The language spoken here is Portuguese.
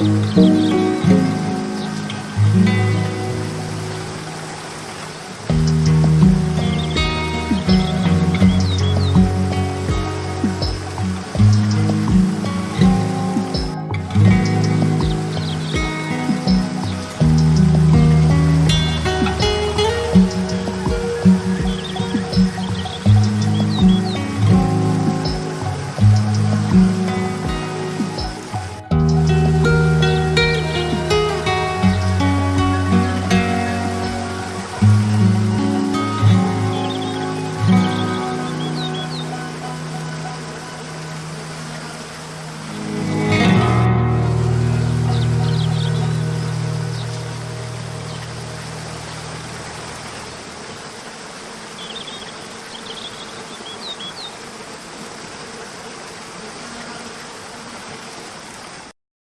Música